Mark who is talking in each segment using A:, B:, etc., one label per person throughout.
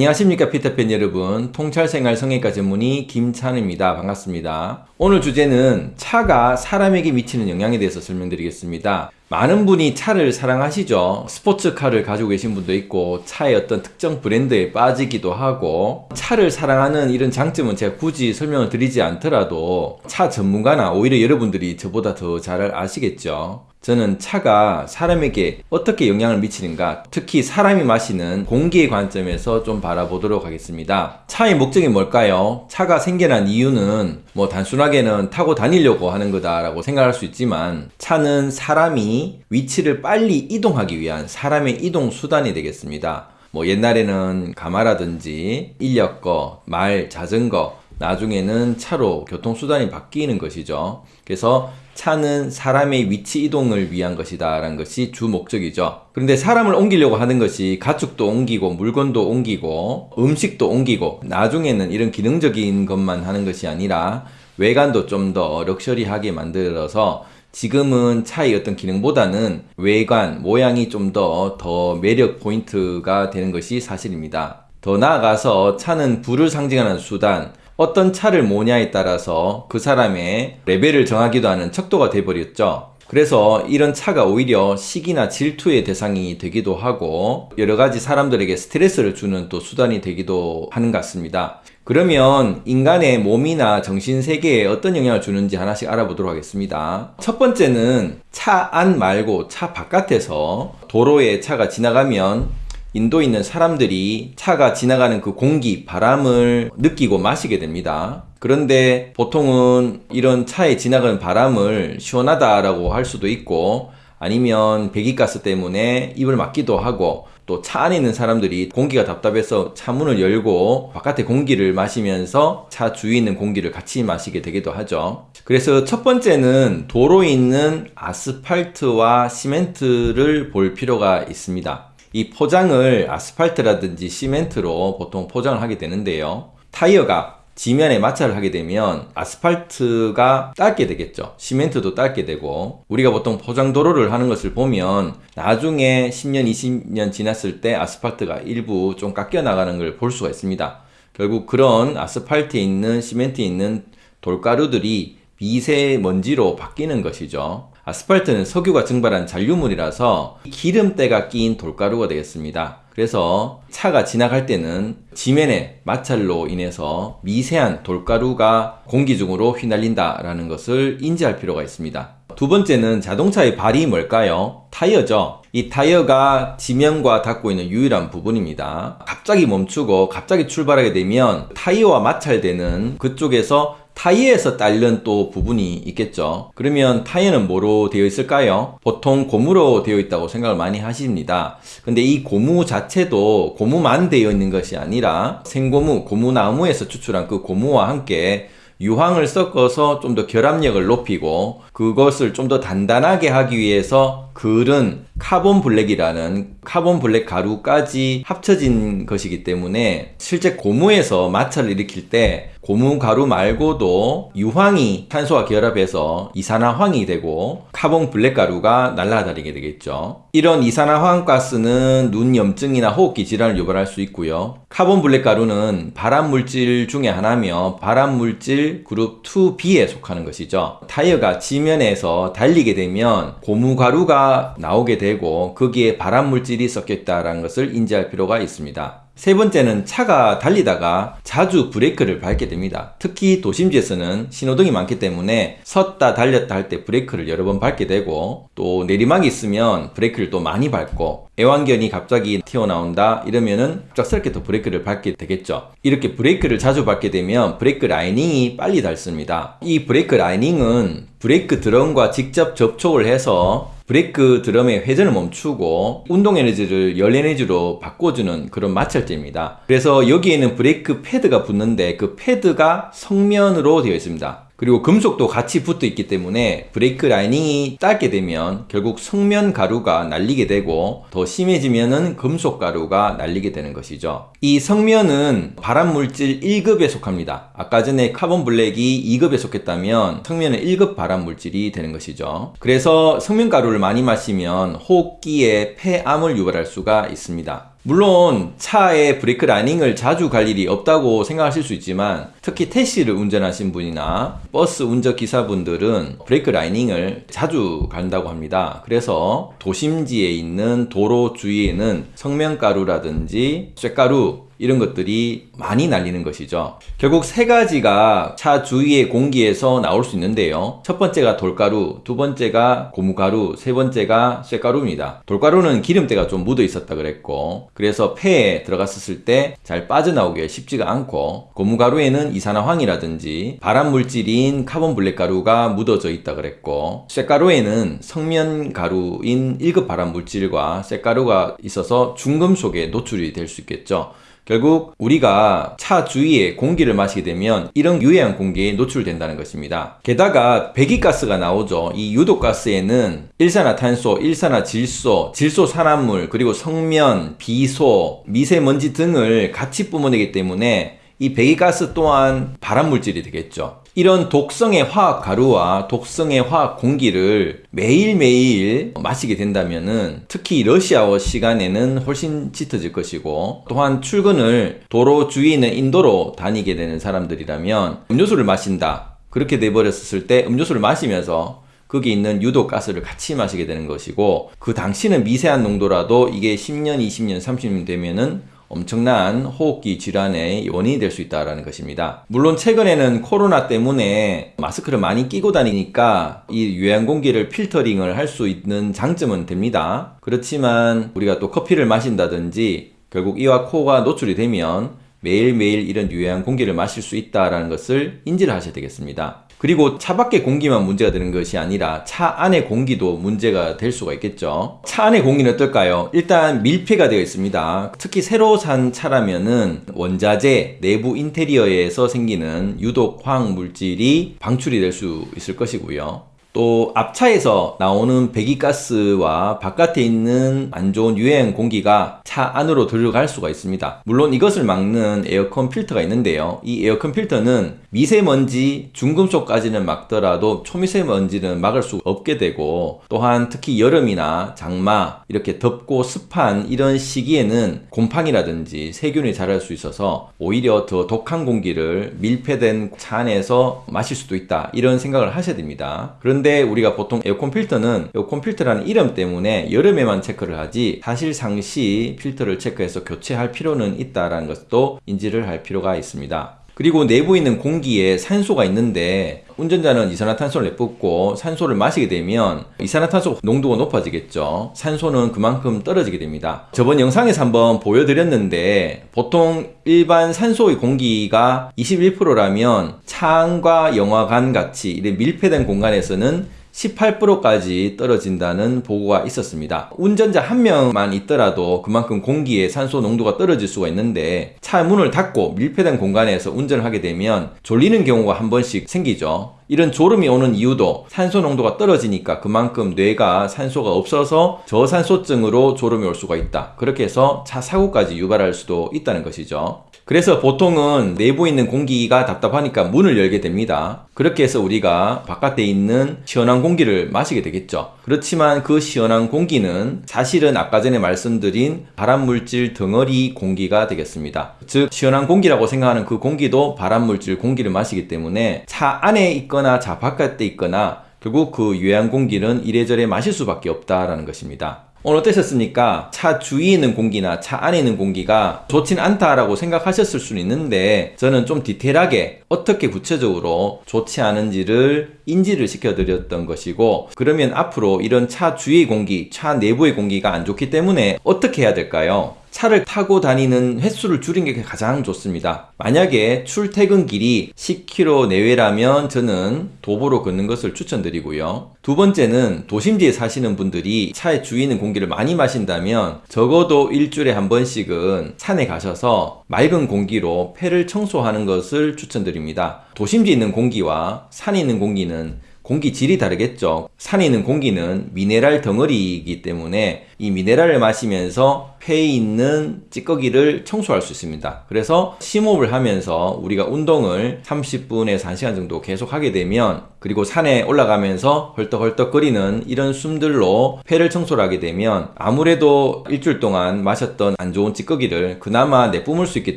A: 안녕하십니까 피터팬 여러분. 통찰생활 성형외과 전문의 김찬입니다. 반갑습니다. 오늘 주제는 차가 사람에게 미치는 영향에 대해서 설명드리겠습니다. 많은 분이 차를 사랑하시죠? 스포츠카를 가지고 계신 분도 있고 차의 어떤 특정 브랜드에 빠지기도 하고 차를 사랑하는 이런 장점은 제가 굳이 설명을 드리지 않더라도 차 전문가나 오히려 여러분들이 저보다 더 잘 아시겠죠 저는 차가 사람에게 어떻게 영향을 미치는가 특히 사람이 마시는 공기의 관점에서 좀 바라보도록 하겠습니다 차의 목적이 뭘까요? 차가 생겨난 이유는 뭐 단순하게는 타고 다니려고 하는 거다 라고 생각할 수 있지만 차는 사람이 위치를 빨리 이동하기 위한 사람의 이동 수단이 되겠습니다 뭐 옛날에는 가마라든지 인력거, 말, 자전거 나중에는 차로 교통수단이 바뀌는 것이죠. 그래서 차는 사람의 위치 이동을 위한 것이다 라는 것이 주 목적이죠. 그런데 사람을 옮기려고 하는 것이 가축도 옮기고 물건도 옮기고 음식도 옮기고 나중에는 이런 기능적인 것만 하는 것이 아니라 외관도 좀 더 럭셔리하게 만들어서 지금은 차의 어떤 기능보다는 외관, 모양이 좀 더더 매력 포인트가 되는 것이 사실입니다. 더 나아가서 차는 불을 상징하는 수단, 어떤 차를 모냐에 따라서 그 사람의 레벨을 정하기도 하는 척도가 돼버렸죠. 그래서 이런 차가 오히려 시기나 질투의 대상이 되기도 하고 여러가지 사람들에게 스트레스를 주는 또 수단이 되기도 하는 것 같습니다. 그러면 인간의 몸이나 정신세계에 어떤 영향을 주는지 하나씩 알아보도록 하겠습니다. 첫 번째는 차 안 말고 차 바깥에서 도로에 차가 지나가면 인도에 있는 사람들이 차가 지나가는 그 공기, 바람을 느끼고 마시게 됩니다. 그런데 보통은 이런 차에 지나가는 바람을 시원하다라고 할 수도 있고 아니면 배기가스 때문에 입을 막기도 하고 또 차 안에 있는 사람들이 공기가 답답해서 차 문을 열고 바깥에 공기를 마시면서 차 주위에 있는 공기를 같이 마시게 되기도 하죠. 그래서 첫 번째는 도로에 있는 아스팔트와 시멘트를 볼 필요가 있습니다. 이 포장을 아스팔트라든지 시멘트로 보통 포장을 하게 되는데요. 타이어가 지면에 마찰을 하게 되면 아스팔트가 닳게 되겠죠. 시멘트도 닳게 되고 우리가 보통 포장도로를 하는 것을 보면 나중에 10년, 20년 지났을 때 아스팔트가 일부 좀 깎여 나가는 걸 볼 수가 있습니다. 결국 그런 아스팔트에 있는 시멘트에 있는 돌가루들이 미세먼지로 바뀌는 것이죠. 아스팔트는 석유가 증발한 잔류물이라서 기름때가 끼인 돌가루가 되겠습니다. 그래서 차가 지나갈 때는 지면의 마찰로 인해서 미세한 돌가루가 공기 중으로 휘날린다라는 것을 인지할 필요가 있습니다. 두 번째는 자동차의 발이 뭘까요? 타이어죠. 이 타이어가 지면과 닿고 있는 유일한 부분입니다. 갑자기 멈추고 갑자기 출발하게 되면 타이어와 마찰되는 그쪽에서 타이어에서 딸린 또 부분이 있겠죠 그러면 타이어는 뭐로 되어 있을까요? 보통 고무로 되어 있다고 생각을 많이 하십니다 근데 이 고무 자체도 고무만 되어 있는 것이 아니라 생고무, 고무나무에서 추출한 그 고무와 함께 유황을 섞어서 좀 더 결합력을 높이고 그것을 좀 더 단단하게 하기 위해서 그은 카본 블랙이라는 카본 블랙 가루까지 합쳐진 것이기 때문에 실제 고무에서 마찰을 일으킬 때 고무 가루 말고도 유황이 탄소와 결합해서 이산화황이 되고 카본 블랙 가루가 날아다니게 되겠죠. 이런 이산화황 가스는 눈 염증이나 호흡기 질환을 유발할 수 있고요. 카본 블랙 가루는 발암 물질 중에 하나며 발암 물질 그룹 2B에 속하는 것이죠. 타이어가 지면에서 달리게 되면 고무 가루가 나오게 되고 거기에 발암 물질이 섞여 있다는 것을 인지할 필요가 있습니다. 세 번째는 차가 달리다가 자주 브레이크를 밟게 됩니다. 특히 도심지에서는 신호등이 많기 때문에 섰다 달렸다 할 때 브레이크를 여러 번 밟게 되고 또 내리막이 있으면 브레이크를 또 많이 밟고 애완견이 갑자기 튀어나온다 이러면은 갑작스럽게 또 브레이크를 밟게 되겠죠. 이렇게 브레이크를 자주 밟게 되면 브레이크 라이닝이 빨리 닳습니다. 이 브레이크 라이닝은 브레이크 드럼과 직접 접촉을 해서 브레이크 드럼의 회전을 멈추고 운동 에너지를 열 에너지로 바꿔주는 그런 마찰제입니다. 그래서 여기에는 브레이크 패드가 붙는데 그 패드가 석면으로 되어 있습니다. 그리고 금속도 같이 붙어 있기 때문에 브레이크 라이닝이 닳게 되면 결국 석면 가루가 날리게 되고 더 심해지면은 금속 가루가 날리게 되는 것이죠. 이 석면은 발암물질 1급에 속합니다. 아까 전에 카본 블랙이 2급에 속했다면 석면은 1급 발암물질이 되는 것이죠. 그래서 석면 가루를 많이 마시면 호흡기에 폐암을 유발할 수가 있습니다. 물론 차에 브레이크 라이닝을 자주 갈 일이 없다고 생각하실 수 있지만 특히 택시를 운전하신 분이나 버스 운전 기사분들은 브레이크 라이닝을 자주 간다고 합니다. 그래서 도심지에 있는 도로 주위에는 석면가루라든지 쇳가루 이런 것들이 많이 날리는 것이죠. 결국 세 가지가 차 주위의 공기에서 나올 수 있는데요. 첫 번째가 돌가루, 두 번째가 고무가루, 세 번째가 쇳가루입니다. 돌가루는 기름때가 좀 묻어 있었다 그랬고, 그래서 폐에 들어갔었을 때 잘 빠져나오기 쉽지가 않고, 고무가루에는 이산화황이라든지 발암 물질인 카본 블랙가루가 묻어져 있다 그랬고, 쇳가루에는 석면가루인 1급 발암 물질과 쇳가루가 있어서 중금속에 노출이 될 수 있겠죠. 결국 우리가 차 주위에 공기를 마시게 되면 이런 유해한 공기에 노출된다는 것입니다. 게다가 배기가스가 나오죠. 이 유독가스에는 일산화탄소, 일산화질소, 질소산화물, 그리고 성면, 비소, 미세먼지 등을 같이 뿜어내기 때문에 이 배기가스 또한 발암물질이 되겠죠. 이런 독성의 화학 가루와 독성의 화학 공기를 매일매일 마시게 된다면은 특히 러시아워 시간에는 훨씬 짙어질 것이고 또한 출근을 도로 주위에 있는 인도로 다니게 되는 사람들이라면 음료수를 마신다. 그렇게 돼버렸을 때 음료수를 마시면서 거기 있는 유독 가스를 같이 마시게 되는 것이고 그 당시는 미세한 농도라도 이게 10년, 20년, 30년 되면은 엄청난 호흡기 질환의 원인이 될 수 있다는 것입니다. 물론 최근에는 코로나 때문에 마스크를 많이 끼고 다니니까 이 유해한 공기를 필터링을 할 수 있는 장점은 됩니다. 그렇지만 우리가 또 커피를 마신다든지 결국 이와 코가 노출이 되면 매일매일 이런 유해한 공기를 마실 수 있다는 것을 인지를 하셔야 되겠습니다. 그리고 차 밖의 공기만 문제가 되는 것이 아니라 차 안의 공기도 문제가 될 수가 있겠죠. 차 안의 공기는 어떨까요? 일단 밀폐가 되어 있습니다. 특히 새로 산 차라면은 원자재, 내부 인테리어에서 생기는 유독 화학 물질이 방출이 될 수 있을 것이고요. 또 앞차에서 나오는 배기가스와 바깥에 있는 안 좋은 유해한 공기가 차 안으로 들어갈 수가 있습니다. 물론 이것을 막는 에어컨 필터가 있는데요. 이 에어컨 필터는 미세먼지, 중금속까지는 막더라도 초미세먼지는 막을 수 없게 되고 또한 특히 여름이나 장마 이렇게 덥고 습한 이런 시기에는 곰팡이라든지 세균이 자랄 수 있어서 오히려 더 독한 공기를 밀폐된 차 안에서 마실 수도 있다 이런 생각을 하셔야 됩니다. 그런데 우리가 보통 에어컨 필터는 에어컨 필터라는 이름 때문에 여름에만 체크를 하지 사실 상시 필터를 체크해서 교체할 필요는 있다라는 것도 인지를 할 필요가 있습니다. 그리고 내부에 있는 공기에 산소가 있는데 운전자는 이산화탄소를 내뿜고 산소를 마시게 되면 이산화탄소 농도가 높아지겠죠. 산소는 그만큼 떨어지게 됩니다. 저번 영상에서 한번 보여드렸는데 보통 일반 산소의 공기가 21%라면 창과 영화관 같이 밀폐된 공간에서는 18%까지 떨어진다는 보고가 있었습니다. 운전자 한 명만 있더라도 그만큼 공기의 산소 농도가 떨어질 수가 있는데 차 문을 닫고 밀폐된 공간에서 운전을 하게 되면 졸리는 경우가 한 번씩 생기죠. 이런 졸음이 오는 이유도 산소 농도가 떨어지니까 그만큼 뇌가 산소가 없어서 저산소증으로 졸음이 올 수가 있다. 그렇게 해서 차 사고까지 유발할 수도 있다는 것이죠. 그래서 보통은 내부에 있는 공기가 답답하니까 문을 열게 됩니다. 그렇게 해서 우리가 바깥에 있는 시원한 공기를 마시게 되겠죠. 그렇지만 그 시원한 공기는 사실은 아까 전에 말씀드린 발암물질 덩어리 공기가 되겠습니다. 즉, 시원한 공기라고 생각하는 그 공기도 발암물질 공기를 마시기 때문에 차 안에 있거나 차 바깥에 있거나 결국 그 유해한 공기는 이래저래 마실 수밖에 없다라는 것입니다. 오늘 어떠셨습니까? 차 주위에 있는 공기나 차 안에 있는 공기가 좋진 않다라고 생각하셨을 수는 있는데 저는 좀 디테일하게 어떻게 구체적으로 좋지 않은지를 인지를 시켜드렸던 것이고 그러면 앞으로 이런 차 주위의 공기, 차 내부의 공기가 안 좋기 때문에 어떻게 해야 될까요? 차를 타고 다니는 횟수를 줄인 게 가장 좋습니다. 만약에 출퇴근 길이 10km 내외라면 저는 도보로 걷는 것을 추천드리고요. 두 번째는 도심지에 사시는 분들이 차에 주위는 공기를 많이 마신다면 적어도 일주일에 한 번씩은 산에 가셔서 맑은 공기로 폐를 청소하는 것을 추천드립니다. 도심지에 있는 공기와 산에 있는 공기는 공기 질이 다르겠죠. 산에 있는 공기는 미네랄 덩어리이기 때문에 이 미네랄을 마시면서 폐에 있는 찌꺼기를 청소할 수 있습니다. 그래서 심호흡을 하면서 우리가 운동을 30분에서 1시간 정도 계속 하게 되면 그리고 산에 올라가면서 헐떡헐떡 거리는 이런 숨들로 폐를 청소를 하게 되면 아무래도 일주일 동안 마셨던 안 좋은 찌꺼기를 그나마 내뿜을 수 있기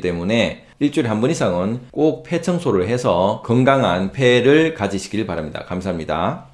A: 때문에 일주일에 한 번 이상은 꼭 폐 청소를 해서 건강한 폐를 가지시길 바랍니다. 감사합니다.